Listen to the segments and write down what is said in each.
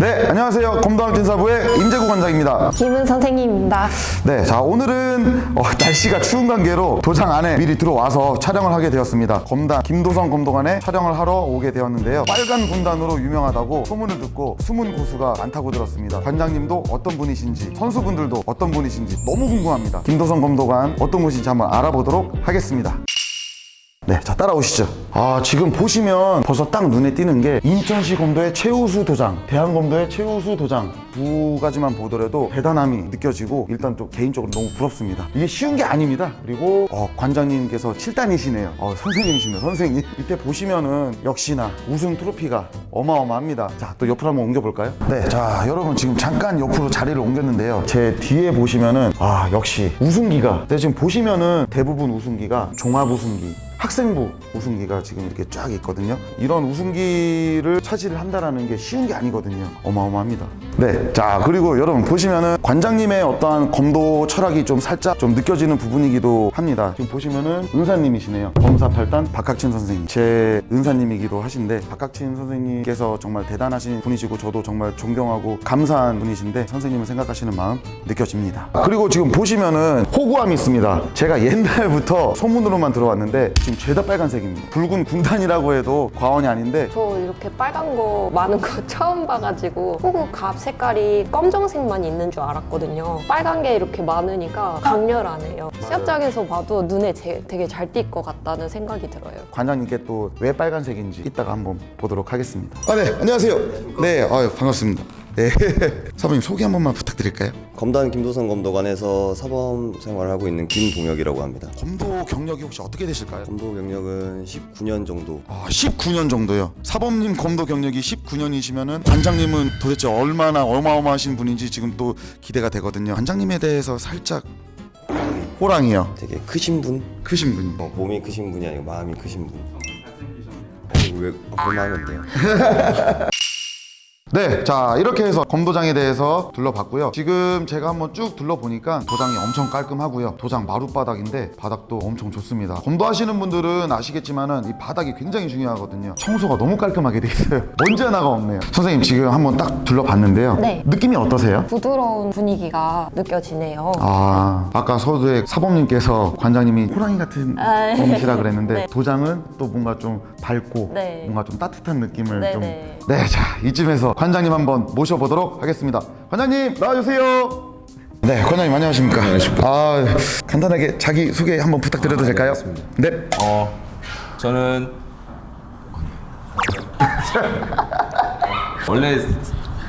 네, 안녕하세요. 검도함 진사부의 임재구 관장입니다. 김은 선생님입니다. 네, 자 오늘은 어, 날씨가 추운 관계로 도장 안에 미리 들어와서 촬영을 하게 되었습니다. 검단 김도성 검도관에 촬영을 하러 오게 되었는데요. 빨간 군단으로 유명하다고 소문을 듣고 숨은 고수가 많다고 들었습니다. 관장님도 어떤 분이신지 선수분들도 어떤 분이신지 너무 궁금합니다. 김도성 검도관 어떤 곳인지 한번 알아보도록 하겠습니다. 네, 자 따라오시죠. 아 지금 보시면 벌써 딱 눈에 띄는 게 인천시 검도의 최우수 도장, 대한 검도의 최우수 도장 두 가지만 보더라도 대단함이 느껴지고 일단 또 개인적으로 너무 부럽습니다. 이게 쉬운 게 아닙니다. 그리고 어, 관장님께서 7단이시네요. 어, 선생님이시네요, 선생님. 이때 보시면은 역시나 우승 트로피가 어마어마합니다. 자, 또 옆으로 한번 옮겨볼까요? 네, 자 여러분 지금 잠깐 옆으로 자리를 옮겼는데요. 제 뒤에 보시면은 아 역시 우승기가. 네, 지금 보시면은 대부분 우승기가 종합 우승기. 학생부 우승기가 지금 이렇게 쫙 있거든요. 이런 우승기를 차지를 한다라는 게 쉬운 게 아니거든요. 어마어마합니다. 네. 자, 그리고 여러분 보시면은 관장님의 어떠한 검도 철학이 좀 살짝 좀 느껴지는 부분이기도 합니다. 지금 보시면은 은사님이시네요. 검사 8단 박학친 선생님. 제 은사님이기도 하신데 박학친 선생님께서 정말 대단하신 분이시고 저도 정말 존경하고 감사한 분이신데 선생님을 생각하시는 마음 느껴집니다. 그리고 지금 보시면은 호구함이 있습니다. 제가 옛날부터 소문으로만 들어왔는데 지금 죄다 빨간색입니다. 붉은 군단이라고 해도 과언이 아닌데 저 이렇게 빨간 거 많은 거 처음 봐가지고 호구 갑 색깔이 검정색만 있는 줄 알았거든요. 빨간 게 이렇게 많으니까 강렬하네요. 시합장에서 봐도 눈에 제- 되게 잘 띌 것 같다는 생각이 들어요. 관장님께 또 왜 빨간색인지 이따가 한번 보도록 하겠습니다. 아, 네, 안녕하세요. 네, 아유, 반갑습니다. 네, 사부님 소개 한 번만 부탁드릴까요? 검단 김도성 검도관에서 사범 생활을 하고 있는 김동혁이라고 합니다. 검도 경력이 혹시 어떻게 되실까요? 검도 경력은 19년 정도. 아, 19년 정도요. 사범님 검도 경력이 19년이시면은 관장님은 도대체 얼마나 어마어마하신 분인지 지금 또 기대가 되거든요. 관장님에 대해서 살짝 호랑이요. 되게 크신 분? 크신 분이. 어, 몸이 크신 분이 아니고 마음이 크신 분. 어, 왜 그런 하면 돼요? 네, 자 이렇게 해서 검도장에 대해서 둘러봤고요. 지금 제가 한번 쭉 둘러보니까 도장이 엄청 깔끔하고요. 도장 마룻바닥인데 바닥도 엄청 좋습니다. 검도하시는 분들은 아시겠지만 은 이 바닥이 굉장히 중요하거든요. 청소가 너무 깔끔하게 돼 있어요. 언제 하나가 없네요. 선생님 지금 한번 딱 둘러봤는데요. 네. 느낌이 어떠세요? 부드러운 분위기가 느껴지네요. 아, 아까 서두에 사범님께서 관장님이 호랑이 같은 아, 분이시라 그랬는데 네. 도장은 또 뭔가 좀 밝고 네. 뭔가 좀 따뜻한 느낌을 네, 좀 네. 네, 자 이쯤에서 관장님 한번 모셔보도록 하겠습니다. 관장님 나와주세요. 네, 관장님 안녕하십니까? 아, 간단하게 자기 소개 한번 부탁드려도 될까요? 네. 어, 저는 원래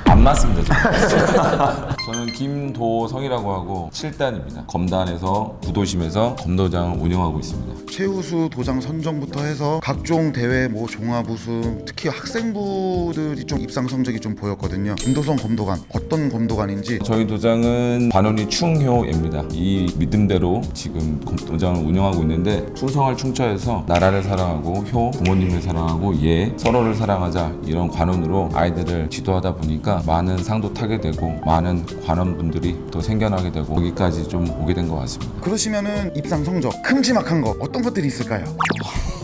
안 맞습니다. 김도성이라고 하고 7단입니다. 검단에서 구도심에서 검도장을 운영하고 있습니다. 최우수 도장 선정부터 해서 각종 대회 뭐 종합 우승 특히 학생부들이 좀 입상 성적이 좀 보였거든요. 김도성 검도관 어떤 검도관인지 저희 도장은 반원이 충효입니다. 이 믿음대로 지금 검도장을 운영하고 있는데 충성할 충처에서 나라를 사랑하고 효, 부모님을 사랑하고 예, 서로를 사랑하자 이런 관원으로 아이들을 지도하다 보니까 많은 상도 타게 되고 많은 관원 분들이 또 생겨나게 되고 여기까지 좀 오게 된 것 같습니다. 그러시면은 입상 성적 큼지막한 거 어떤 것들이 있을까요?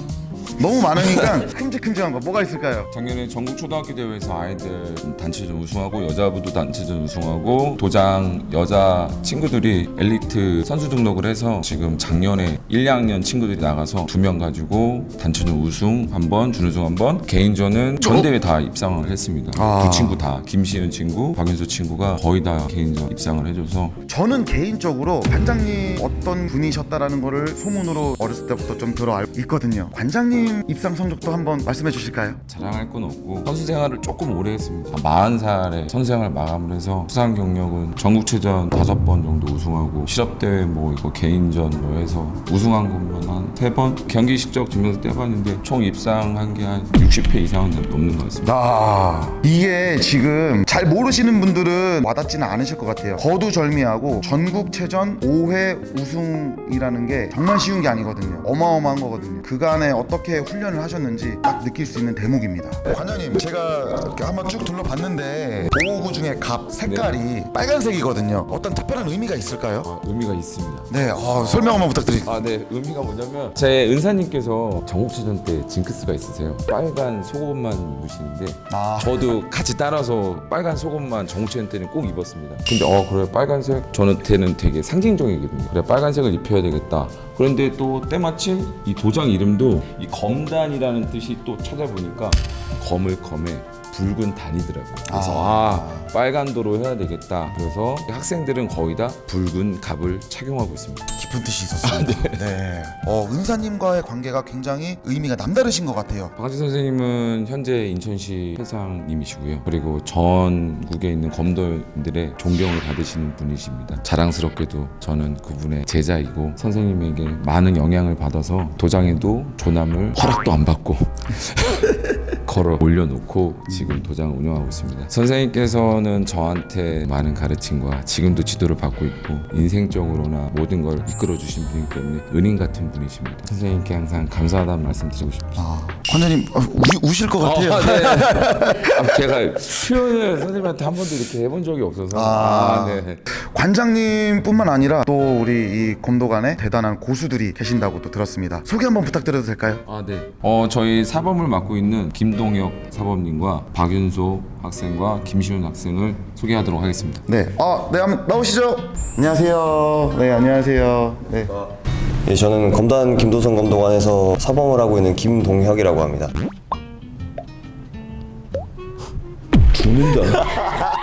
너무 많으니까 큼직큼직한 거 뭐가 있을까요? 작년에 전국 초등학교 대회에서 아이들 단체전 우승하고 여자부도 단체전 우승하고 도장 여자 친구들이 엘리트 선수 등록을 해서 지금 작년에 1, 2학년 친구들이 나가서 두 명 가지고 단체전 우승 한 번, 준우승 한 번, 개인전은 전 대회 다 입상을 했습니다. 아. 두 친구 다 김시은 친구, 박윤수 친구가 거의 다 개인전 입상을 해줘서 저는 개인적으로 관장님 어떤 분이셨다라는 거를 소문으로 어렸을 때부터 좀 들어 알고 있거든요. 관장 님 입상 성적도 한번 말씀해 주실까요? 자랑할 건 없고 선수 생활을 조금 오래 했습니다. 40살에 선수 생활 마감을 해서 수상 경력은 전국체전 다섯 번 정도 우승하고 실업대회 뭐 이거 개인전 뭐 해서 우승한 것만 한세번 경기 실적 지면서 떼봤는데 총 입상한 게 한 60회 이상은 넘는 것 같습니다. 아 이게 지금 잘 모르시는 분들은 와닿지는 않으실 것 같아요 거두절미하고 전국체전 5회 우승이라는 게 정말 쉬운 게 아니거든요 어마어마한 거거든요 그간에 어떻게 어떻게 훈련을 하셨는지 딱 느낄 수 있는 대목입니다. 관장님, 제가 한번 쭉 둘러봤는데 보호구 중에 갑 색깔이 빨간색이거든요. 어떤 특별한 의미가 있을까요? 아, 의미가 있습니다. 네, 어, 설명 한번 부탁드립니다. 아, 네. 의미가 뭐냐면 제 은사님께서 전국체전 때 징크스가 있으세요. 빨간 속옷만 입으시는데 아. 저도 같이 따라서 빨간 속옷만 전국체전 때는 꼭 입었습니다. 근데 어 그래 빨간색 저한테는 되게 상징적이거든요. 그래 빨간색을 입혀야 되겠다. 그런데 또 때마침 이 도장 이름도 이 검단이라는 뜻이 또 찾아보니까 검을 검에 붉은 단이더라고요. 그래서 아, 빨간 도로 해야 되겠다. 그래서 학생들은 거의 다 붉은 갑을 착용하고 있습니다. 깊은 뜻이 있었습니다. 네. 어, 은사님과의 관계가 굉장히 의미가 남다르신 것 같아요. 박한지 선생님은 현재 인천시 회장님이시고요. 그리고 전국에 있는 검도인들의 존경을 받으시는 분이십니다. 자랑스럽게도 저는 그분의 제자이고 선생님에게 많은 영향을 받아서 도장에도 조남을 허락도 안 받고 걸어 올려놓고 지금 도장을 운영하고 있습니다. 선생님께서는 저한테 많은 가르침과 지금도 지도를 받고 있고 인생적으로나 모든 걸 이끌어 주신 분이기 때문에 은인 같은 분이십니다. 선생님께 항상 감사하다는 말씀 드리고 싶습니다. 아, 관장님 어, 우, 우실 것 같아요. 어, 네. 아, 제가 표현을 선생님한테 한 번도 이렇게 해본 적이 없어서 아. 아, 네. 관장님뿐만 아니라 또 우리 이 검도관에 대단한 고수들이 계신다고 또 들었습니다. 소개 한번 부탁드려도 될까요? 아, 네. 어, 저희 사범을 맡고 있는 김동혁 사범님과 박윤소 학생과 김시훈 학생을 소개하도록 하겠습니다. 네. 아, 네, 한번 나오시죠. 안녕하세요. 네, 안녕하세요. 네. 예, 저는 검단 김도성 검도관에서 사범을 하고 있는 김동혁이라고 합니다. 죽는다.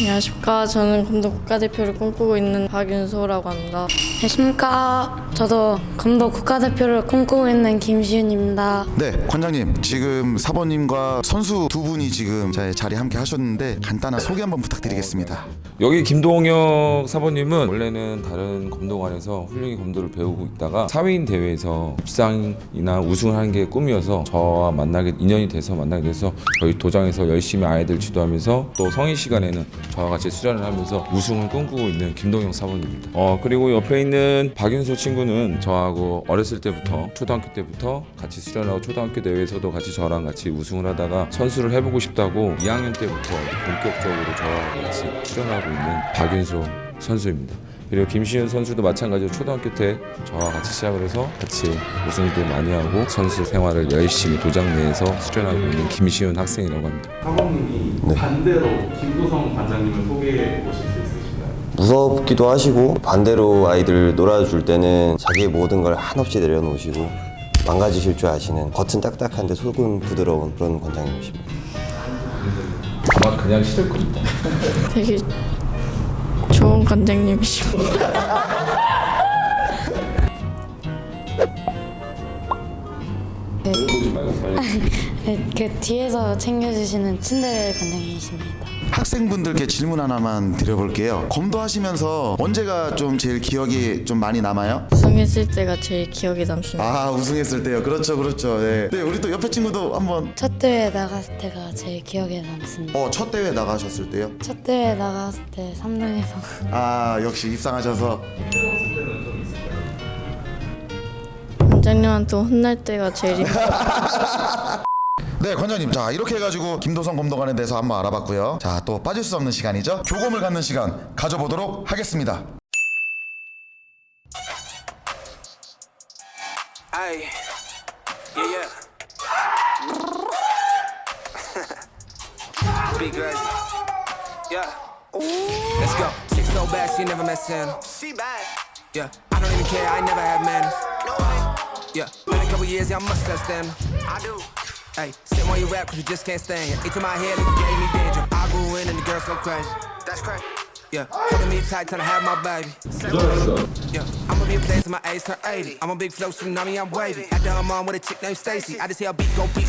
안녕하십니까. 저는 검도 국가대표를 꿈꾸고 있는 박윤소라고 합니다. 안녕하십니까. 저도 검도 국가대표를 꿈꾸고 있는 김시윤입니다. 네, 관장님. 지금 사번님과 선수 두 분이 지금 자- 자리 함께 하셨는데 간단한 소개 한번 부탁드리겠습니다. 여기 김동혁 사범님은 원래는 다른 검도관에서 훌륭히 검도를 배우고 있다가 사회인 대회에서 입상이나 우승을 하는 게 꿈이어서 저와 만나게 인연이 돼서 만나게 돼서 저희 도장에서 열심히 아이들 지도하면서 또 성인 시간에는 저와 같이 수련을 하면서 우승을 꿈꾸고 있는 김동혁 사범입니다. 어 그리고 옆에 있는 박윤소 친구는 저하고 어렸을 때부터 초등학교 때부터 같이 수련하고 초등학교 대회에서도 같이 저랑 같이 우승을 하다가 선수를 해보고 싶다고 2학년 때부터 본격적으로 저와 같이 수련하고 있는 박윤소 선수입니다. 그리고 김시윤 선수도 마찬가지로 초등학교 때 저와 같이 시작을 해서 같이 우승도 많이 하고 선수 생활을 열심히 도장 내에서 수련하고 있는 김시윤 학생이라고 합니다. 사범님이 반대로 김도성 관장님을 소개해 있으신가요? 무섭기도 하시고 반대로 아이들 놀아줄 때는 자기의 모든 걸 한없이 내려놓으시고 망가지실 줄 아시는 겉은 딱딱한데 속은 부드러운 그런 관장님이십니다. 아마 그냥 싫을 겁니다. 되게 좋은 관장님이십니다. 네, 그 뒤에서 챙겨주시는 친데레 관장님이십니다. 학생분들께 질문 하나만 드려볼게요. 검도하시면서 언제가 좀 제일 기억이 좀 많이 남아요? 우승했을 때가 제일 기억에 남습니다. 아 우승했을 때요. 그렇죠, 그렇죠. 네. 네, 우리 또 옆에 친구도 한번 첫 대회 나갔을 때가 제일 기억에 남습니다. 어 첫 대회 나가셨을 때요. 첫 대회 나갔을 때 3등에서 아 역시 입상하셔서 관장님한테 혼날 때가 제일 힘들어요. 네 관장님 자 이렇게 해가지고 김도성 검도관에 대해서 한번 알아봤고요. 자 또 빠질 수 없는 시간이죠. 교검을 갖는 시간 가져보도록 하겠습니다. Yeah, yeah. Big girl. Yeah. Let's go. Chick so bad, she never met Santa. She bad. Yeah. I don't even care, I never had manners. No way. Yeah. Been a couple years, yeah, I must have stamina. I do. Hey, sit on your rap, cause you just can't stand it. Each of my head, nigga gave me danger. I grew in and the girls go crazy. That's crazy. Yeah, holding me tight till I have my baby. Yeah, I'ma be a place in my age turn 80. I'm a big flow tsunami, I'm wavy. At the I'm on with a chick named Stacy. I just hear a beat go beat.